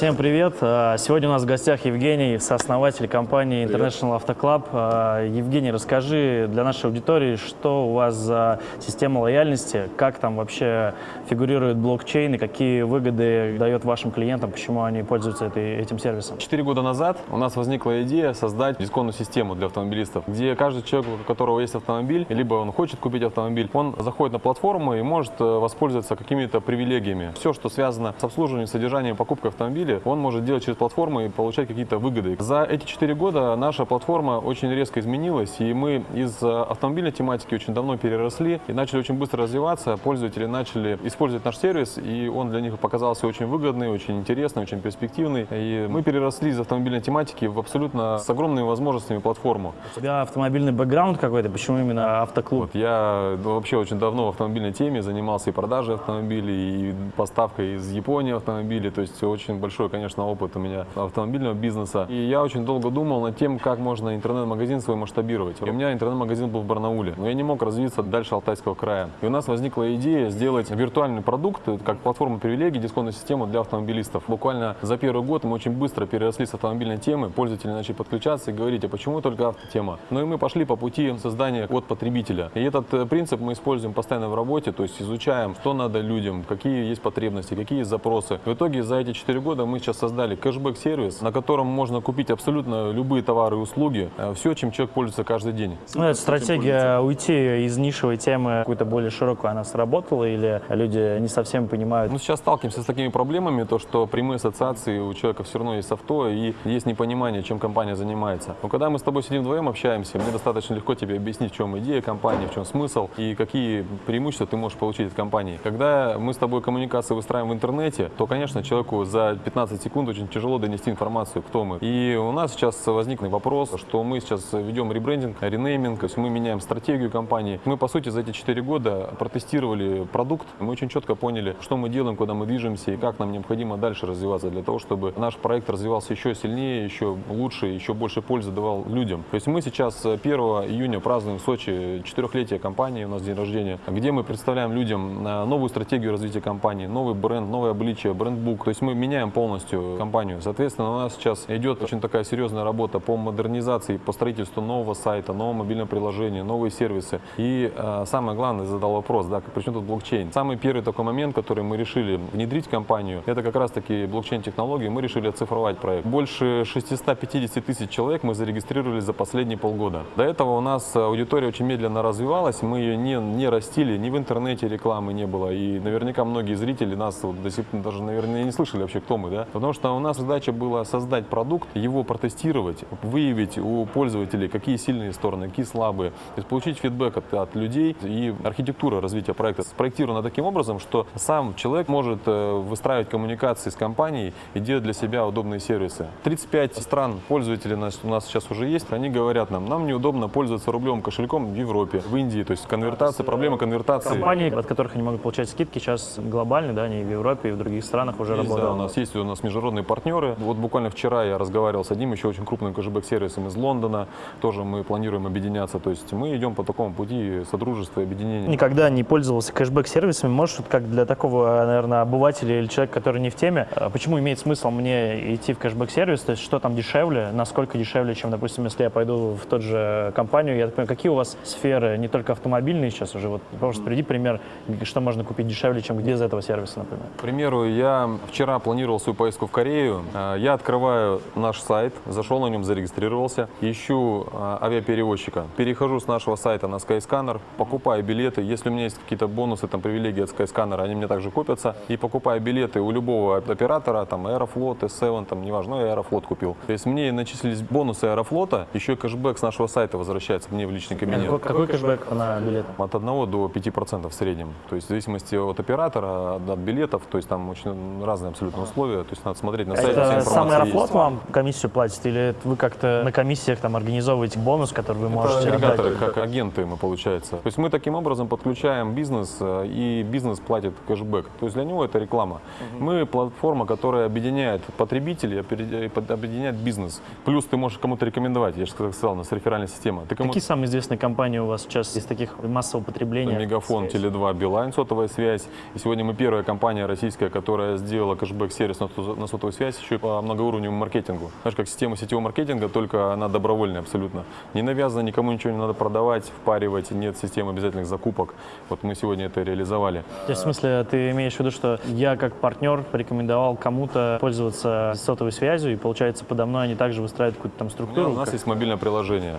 Всем привет! А, Сегодня у нас в гостях Евгений, сооснователь компании International Auto Club. А, Евгений, расскажи для нашей аудитории, что у вас за система лояльности, как там вообще фигурирует блокчейн и какие выгоды дает вашим клиентам, почему они пользуются этой, этим сервисом? Четыре года назад у нас возникла идея создать дисконтную систему для автомобилистов, где каждый человек, у которого есть автомобиль, либо он хочет купить автомобиль, он заходит на платформу и может э, воспользоваться какими-то привилегиями. Все, что связано с обслуживанием, содержанием, покупкой автомобиля, он может делать через платформу и получать какие-то выгоды. За эти четыре года наша платформа очень резко изменилась, и мы из э, автомобильной тематики очень давно переросли и начали очень быстро развиваться. Пользователи начали использовать наш сервис, и он для них показался очень выгодный, очень интересный, очень перспективный. И мы переросли из автомобильной тематики в абсолютно с огромными возможностями платформу. У тебя автомобильный бэкграунд какой-то, почему именно автоклуб? Вот я вообще очень давно в автомобильной теме занимался и продажей автомобилей, и поставкой из Японии автомобилей, то есть очень большой, конечно, опыт у меня автомобильного бизнеса. И я очень долго думал над тем, как можно интернет-магазин свой масштабировать. И у меня интернет-магазин был в Барнауле, но я не мог развиться дальше Алтайского края. И у нас возникла идея сделать виртуальный продукт, как платформу привилегий, дисконтную систему для автомобилистов. Буквально за первый год мы очень быстро переросли с автомобильной темы, пользователи начали подключаться и говорить, а почему только автотема? Ну и мы пошли по пути создания от потребителя. И этот э, принцип мы используем постоянно в работе, то есть изучаем, что надо людям, какие есть потребности, какие есть запросы. В итоге за эти 4 года мы сейчас создали кэшбэк-сервис, на котором можно купить абсолютно любые товары и услуги, э, все, чем человек пользуется каждый день. Ну, эта стратегия уйти из нишевой темы какую-то более широкую, она сработала или люди не совсем понимают? Ну, сейчас сталкиваемся с такими проблемами, то, что прямые ассоциации у человека все равно есть авто и есть непонимание, чем компания занимается. Но когда мы с тобой сидим вдвоем, общаемся, мне достаточно легко тебе объяснить, в чем идея компании, в чем смысл и какие преимущества ты можешь получить от компании. Когда мы с тобой коммуникацию выстраиваем в интернете, то, конечно, человеку за 15 секунд очень тяжело донести информацию, кто мы. И у нас сейчас возник вопрос, что мы сейчас ведем ребрендинг, ренейминг, то есть мы меняем стратегию компании. Мы, по сути, за эти 4 года протестировали продукт, мы очень четко поняли, что мы делаем, куда мы движемся и как нам необходимо дальше развиваться для того, чтобы наш проект развивался еще сильнее, еще лучше, еще больше пользы давал людям. То есть мы сейчас 1 июня празднуем в Сочи четырехлетие компании, у нас день рождения, где мы представляем людям э, новую стратегию развития компании, новый бренд, новое обличие, брендбук. То есть мы меняем полностью компанию. Соответственно, у нас сейчас идет очень такая серьезная работа по модернизации, по строительству нового сайта, нового мобильного приложения, новые сервисы. И э, самое главное, задал вопрос, да, причем тут блокчейн. Самый первый такой момент, который мы решили внедрить в компанию, это как раз таки блокчейн-технологии. Мы решили оцифровать проект. Больше 650 тысяч человек мы зарегистрировали за последние полгода. До этого у нас аудитория очень медленно развивалась, мы ее не, не растили, ни в интернете рекламы не было. И наверняка многие зрители нас вот до сих пор даже, наверное, не слышали вообще, кто мы, да? Потому что у нас задача была создать продукт, его протестировать, выявить у пользователей, какие сильные стороны, какие слабые, то есть получить фидбэк от, от людей и архитектура развития проекта спроектирована таким образом, что сам человек может э, выстраивать коммуникации с компанией и делать для себя удобные сервисы. 35 стран пользователей у нас, у нас сейчас уже есть, они говорят нам, нам неудобно пользоваться рублевым кошельком в Европе, в Индии, то есть конвертация, проблема конвертации. Компании, от которых они могут получать скидки, сейчас глобальные, да, они в Европе, и в других странах уже Есть, работают. да, у нас есть у нас международные партнеры. Вот буквально вчера я разговаривал с одним еще очень крупным кэшбэк-сервисом из Лондона. Тоже мы планируем объединяться. То есть мы идем по такому пути содружества и объединения. Никогда не пользовался кэшбэк-сервисами. Можешь, вот как для такого, наверное, обывателя или человека, который не в теме, а почему имеет смысл мне идти в кэшбэк-сервис? То есть что там дешевле, насколько дешевле, чем, допустим, если я пойду в тот же компанию? Я так понимаю, какие у вас сферы, не только автомобильные сейчас уже? Вот, просто приведи пример, что можно купить дешевле, чем где из этого сервиса, например. К примеру, я вчера планировал свою поездку в Корею. А, Я открываю наш сайт, зашел на нем, зарегистрировался, ищу а, авиаперевозчика, перехожу с нашего сайта на Skyscanner, покупаю билеты. Если у меня есть какие-то бонусы, там, привилегии от Skyscanner, они мне также копятся. И покупаю билеты у любого оператора, там, Аэрофлот, S7, там, неважно, я Аэрофлот купил. То есть мне начислились бонусы Аэрофлота, еще и кэшбэк с нашего сайта возвращается мне в личный кабинет. Какой, какой кэшбэк на билеты? От 1 до 5% в среднем. То есть в зависимости от оператора, от билетов, то есть там очень разные абсолютно условия. То есть надо смотреть на сайте, Это сам Аэрофлот есть. вам комиссию платит или это вы как-то на комиссиях там организовываете бонус, который вы можете Это отдать? агрегаторы, как агенты мы получается. То есть мы таким образом подключаем бизнес, э, и бизнес платит кэшбэк. То есть для него это реклама. Мы платформа, которая объединяет потребителей, опери- под- объединяет бизнес. Плюс ты можешь кому-то рекомендовать, я же сказал, у нас реферальная система. Ты кому Какие самые известные компании у вас сейчас из таких массового потребления? Мегафон, Связь. Теле2, Билайн, сотовая связь. И сегодня мы первая компания российская, которая сделала кэшбэк-сервис на на сотовую связь еще и по многоуровневому маркетингу. Знаешь, как система сетевого маркетинга, только она добровольная абсолютно. Не навязана, никому ничего не надо продавать, впаривать, нет системы обязательных закупок. Вот мы сегодня это реализовали. То есть, в смысле, ты имеешь в виду, что я как партнер порекомендовал кому-то пользоваться сотовой связью, и получается, подо мной они также выстраивают какую-то там структуру? У нас как- есть мобильное приложение.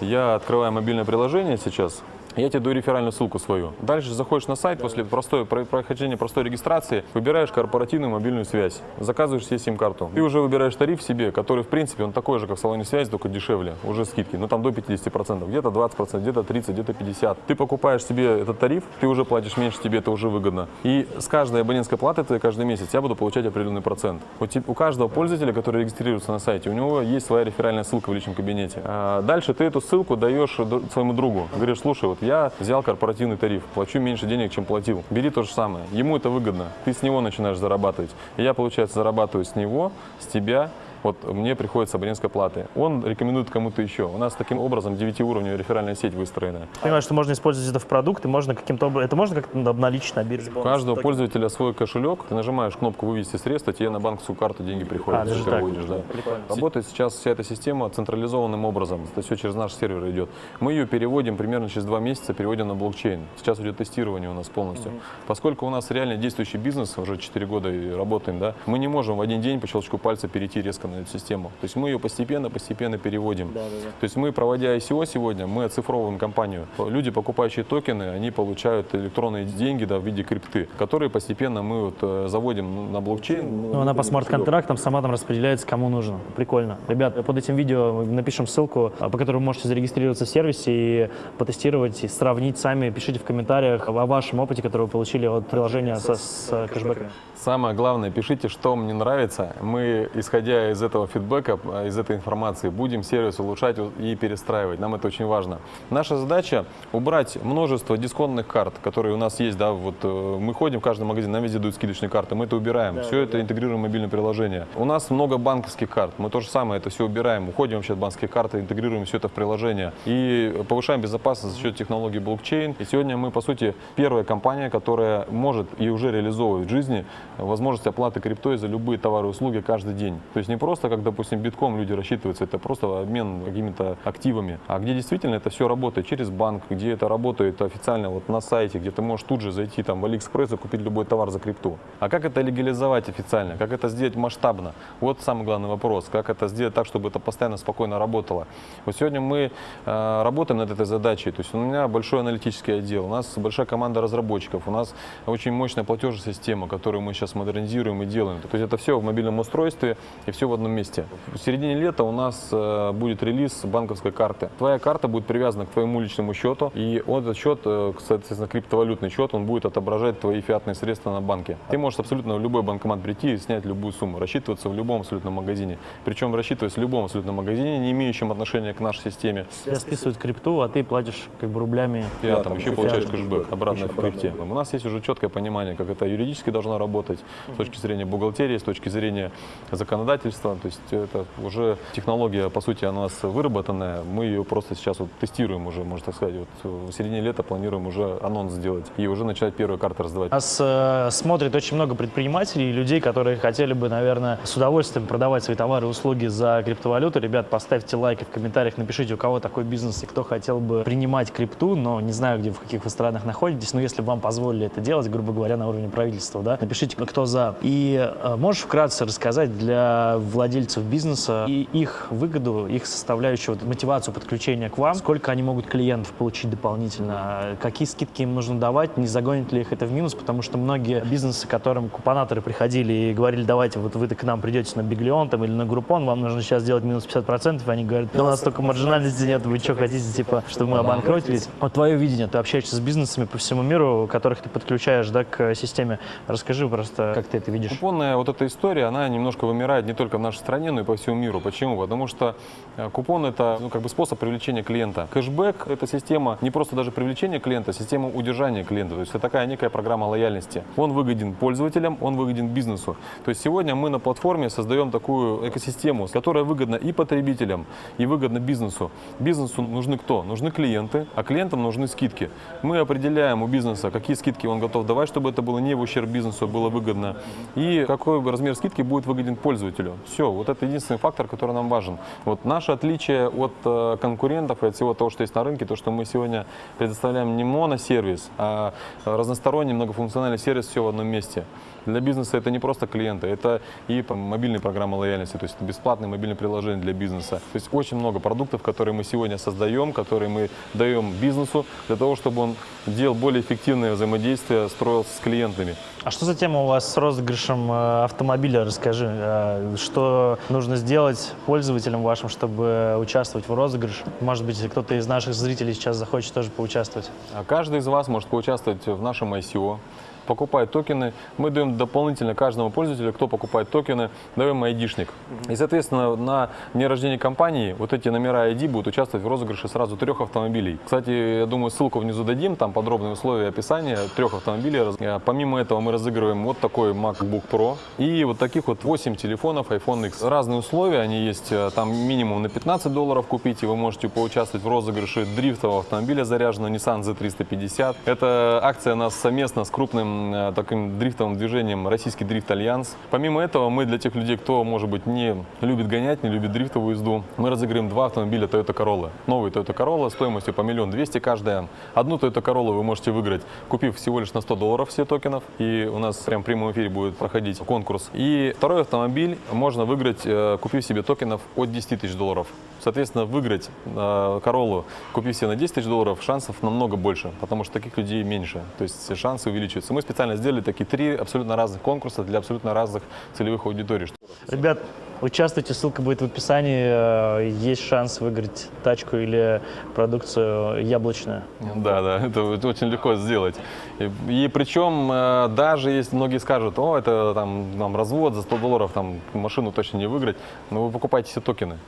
Я открываю мобильное приложение сейчас. Я тебе даю реферальную ссылку свою. Дальше заходишь на сайт, после простой, про- прохождения простой регистрации, выбираешь корпоративную мобильную связь, заказываешь себе сим-карту. Ты уже выбираешь тариф себе, который, в принципе, он такой же, как в салоне связи, только дешевле, уже скидки. Ну, там до 50%, где-то 20%, где-то 30%, где-то 50%. Ты покупаешь себе этот тариф, ты уже платишь меньше, тебе это уже выгодно. И с каждой абонентской платы ты каждый месяц я буду получать определенный процент. У, у каждого пользователя, который регистрируется на сайте, у него есть своя реферальная ссылка в личном кабинете. А дальше ты эту ссылку даешь своему другу. Говоришь, слушай, вот я взял корпоративный тариф, плачу меньше денег, чем платил. Бери то же самое. Ему это выгодно. Ты с него начинаешь зарабатывать. Я, получается, зарабатываю с него, с тебя, вот мне приходится абонентской платы. Он рекомендует кому-то еще. У нас таким образом 9-уровневая реферальная сеть выстроена. Понимаю, что можно использовать это в продукты, можно каким-то образом, это можно как-то обналичить на бирже? У каждого пользователя свой кошелек. Ты нажимаешь кнопку «Вывести средства», тебе на банковскую карту деньги приходят. А, даже так. выводишь, да. Прикольно. Работает сейчас вся эта система централизованным образом. Это все через наш сервер идет. Мы ее переводим примерно через два месяца, переводим на блокчейн. Сейчас идет тестирование у нас полностью. Поскольку у нас реально действующий бизнес, уже 4 года и работаем, да, мы не можем в один день по щелчку пальца перейти резко эту систему. То есть мы ее постепенно-постепенно переводим. То есть мы, проводя ICO сегодня, мы оцифровываем компанию. Люди, покупающие токены, они получают электронные деньги да, в виде крипты, которые постепенно мы вот, э, заводим на блокчейн. Ну, она по смарт-контрактам сама там распределяется, кому нужно. Прикольно. Ребят, под этим видео мы напишем ссылку, а, по которой вы можете зарегистрироваться в сервисе и потестировать, и сравнить сами. Пишите в комментариях о вашем опыте, который вы получили от приложения со, с э, кэшбэками. Самое главное, пишите, что мне нравится. Мы, исходя из этого фидбэка, э, из этой информации, будем сервис улучшать и перестраивать. Нам это очень важно. Наша задача убрать множество дисконтных карт, которые у нас есть. Да, вот э, мы ходим в каждый магазин, нам везде дают скидочные карты, мы это убираем. все это интегрируем в мобильное приложение. У нас много банковских карт. Мы то же самое это все убираем. Уходим вообще от банковских карт, интегрируем все это в приложение и повышаем безопасность за счет технологии блокчейн. И сегодня мы, по сути, первая компания, которая может и уже реализовывает в жизни возможность оплаты криптой за любые товары и услуги каждый день. То есть не просто, как, допустим, битком люди рассчитываются, это просто обмен какими-то активами, а где действительно это все работает через банк, где это работает официально вот на сайте, где ты можешь тут же зайти там в Алиэкспресс и купить любой товар за крипту. А как это легализовать официально? Как это сделать масштабно? Вот самый главный вопрос. Как это сделать так, чтобы это постоянно спокойно работало? Вот сегодня мы э, работаем над этой задачей. То есть у меня большой аналитический отдел, у нас большая команда разработчиков, у нас очень мощная платежная система, которую мы сейчас модернизируем и делаем. То есть это все в мобильном устройстве и все в одном месте. В середине лета у нас э, будет релиз банковской карты. Твоя карта будет привязана к твоему личному счету, и этот счет, э, соответственно, криптовалютный счет, он будет отображать твои фиатные средства на банке. Ты можешь абсолютно в любой банкомат прийти и снять любую сумму, рассчитываться в любом абсолютном магазине. Причем рассчитываясь в любом абсолютном магазине, не имеющем отношения к нашей системе. Тебя списывают крипту, а ты платишь как бы рублями. Я там еще получаешь кэшбэк обратно в крипте. У нас есть уже четкое понимание, как это юридически должно работать, с точки зрения бухгалтерии, с точки зрения законодательства. То есть это уже технология, по сути, у нас выработанная. Мы ее просто сейчас вот тестируем уже, можно так сказать. Вот в середине лета планируем уже анонс сделать и уже начать первые карты раздавать. Нас э, смотрит очень много предпринимателей и людей, которые хотели бы, наверное, с удовольствием продавать свои товары и услуги за криптовалюту. Ребят, поставьте лайки в комментариях, напишите, у кого такой бизнес и кто хотел бы принимать крипту, но не знаю, где, в каких вы странах находитесь, но если бы вам позволили это делать, грубо говоря, на уровне правительства, да, напишите, кто за. И э, можешь вкратце рассказать для владельцев бизнеса и их выгоду, их составляющую, вот, мотивацию подключения к вам, сколько они могут клиентов получить дополнительно, какие скидки им нужно давать, не загонит ли их это в минус, потому что многие бизнесы, которым купонаторы приходили и говорили, давайте вот вы к нам придете на Биглион там, или на Группон, вам нужно сейчас сделать минус 50%, и они говорят, у нас столько маржинальности нет, вы что хотите, типа, чтобы мы обанкротились? Вот твое видение, ты общаешься с бизнесами по всему миру, которых ты подключаешь да, к системе. Расскажи просто, как ты это видишь. Купонная вот эта история, она немножко вымирает не только нашей стране, но и по всему миру. Почему? Потому что э, купон это ну, как бы способ привлечения клиента. Кэшбэк это система не просто даже привлечения клиента, а система удержания клиента. То есть это такая некая программа лояльности. Он выгоден пользователям, он выгоден бизнесу. То есть сегодня мы на платформе создаем такую экосистему, которая выгодна и потребителям, и выгодна бизнесу. Бизнесу нужны кто? Нужны клиенты, а клиентам нужны скидки. Мы определяем у бизнеса, какие скидки он готов давать, чтобы это было не в ущерб бизнесу, было выгодно. И какой размер скидки будет выгоден пользователю. Все, вот это единственный фактор, который нам важен. Вот наше отличие от э, конкурентов и от всего того, что есть на рынке, то, что мы сегодня предоставляем не моносервис, а разносторонний многофункциональный сервис все в одном месте. Для бизнеса это не просто клиенты, это и мобильные программы лояльности, то есть это бесплатные мобильные приложения для бизнеса. То есть очень много продуктов, которые мы сегодня создаем, которые мы даем бизнесу для того, чтобы он делал более эффективное взаимодействие, строил с клиентами. А что за тема у вас с розыгрышем э, автомобиля? Расскажи, э, что нужно сделать пользователям вашим, чтобы участвовать в розыгрыше? Может быть, кто-то из наших зрителей сейчас захочет тоже поучаствовать. А Каждый из вас может поучаствовать в нашем ICO, покупает токены. Мы даем дополнительно каждому пользователю, кто покупает токены, даем айдишник. И, соответственно, на дне рождения компании вот эти номера ID будут участвовать в розыгрыше сразу трех автомобилей. Кстати, я думаю, ссылку внизу дадим, там подробные условия описания трех автомобилей. Э, Помимо этого мы разыгрываем вот такой MacBook Pro и вот таких вот 8 телефонов iPhone X. Разные условия, они есть, э, там минимум на 15 долларов купить, и вы можете поучаствовать в розыгрыше дрифтового автомобиля заряженного Nissan Z350. Эта акция нас совместно с крупным таким дрифтовым движением Российский дрифт Альянс. Помимо этого, мы для тех людей, кто, может быть, не любит гонять, не любит дрифтовую езду, мы разыграем два автомобиля Toyota Corolla. Новый Toyota Corolla стоимостью по миллион двести каждая. Одну Toyota Corolla вы можете выиграть, купив всего лишь на 100 долларов все токенов. И у нас прям в прямом эфире будет проходить конкурс. И второй автомобиль можно выиграть, э, купив себе токенов от 10 тысяч долларов. Соответственно, выиграть э, Короллу, купив себе на 10 тысяч долларов, шансов намного больше, потому что таких людей меньше. То есть шансы увеличиваются. Мы специально сделали такие три абсолютно разных конкурса для абсолютно разных целевых аудиторий. Ребят, участвуйте, ссылка будет в описании. Э, Есть шанс выиграть тачку или продукцию яблочную. Да, да, это очень легко сделать. И, и причем э, даже если многие скажут, о, это там, там развод за 100 долларов, там машину точно не выиграть, но вы покупаете все токены,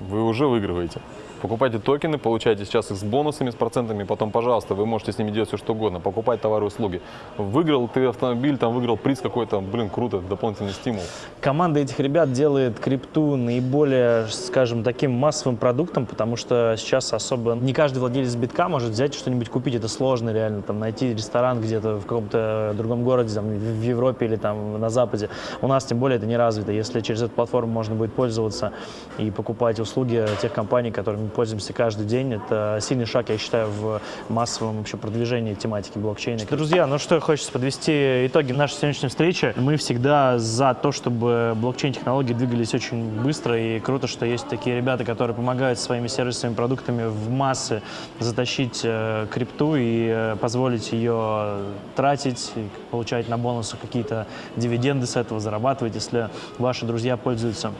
вы уже выигрываете. Покупайте токены, получайте сейчас их с бонусами, с процентами, потом, пожалуйста, вы можете с ними делать все, что угодно, покупать товары и услуги. Выиграл ты автомобиль, там выиграл приз какой-то, блин, круто, дополнительный стимул. Команда этих ребят делает крипту наиболее, скажем, таким массовым продуктом, потому что сейчас особо не каждый владелец битка может взять что-нибудь купить. Это сложно реально, там, найти ресторан где-то в каком-то другом городе, там, в Европе или там на Западе. У нас тем более это не развито. Если через эту платформу можно будет пользоваться и покупать услуги тех компаний, которыми пользуемся каждый день, это сильный шаг, я считаю, в массовом вообще продвижении тематики блокчейна. Друзья, ну что хочется подвести итоги нашей сегодняшней встречи. Мы всегда за то, чтобы блокчейн-технологии двигались очень быстро, и круто, что есть такие ребята, которые помогают своими сервисами, продуктами в массы затащить э, крипту и э, позволить ее тратить, получать на бонусы какие-то дивиденды с этого, зарабатывать, если ваши друзья пользуются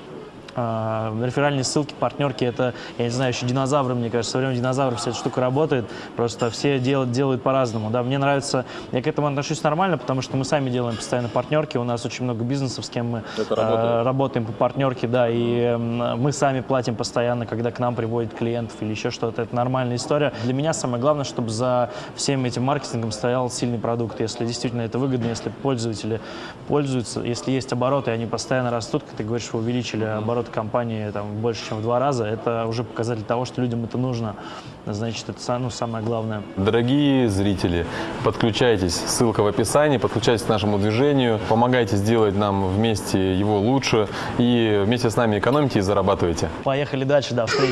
а, реферальные ссылки, партнерки, это, я не знаю, еще динозавры, мне кажется, со времен динозавров вся эта штука работает, просто все делают, делают по-разному, да, мне нравится, я к этому отношусь нормально, потому что мы сами делаем постоянно партнерки, у нас очень много бизнесов, с кем мы работает. работаем по партнерке, да, и м, мы сами платим постоянно, когда к нам приводят клиентов или еще что-то, это нормальная история. Для меня самое главное, чтобы за всем этим маркетингом стоял сильный продукт, если действительно это выгодно, если пользователи пользуются, если есть обороты, они постоянно растут, как ты говоришь, вы увеличили обороты компании там, больше, чем в два раза, это уже показатель того, что людям это нужно. Значит, это ну, самое главное. Дорогие зрители, подключайтесь, ссылка в описании, подключайтесь к нашему движению, помогайте сделать нам вместе его лучше и вместе с нами экономите и зарабатывайте. Поехали дальше, да, встреч.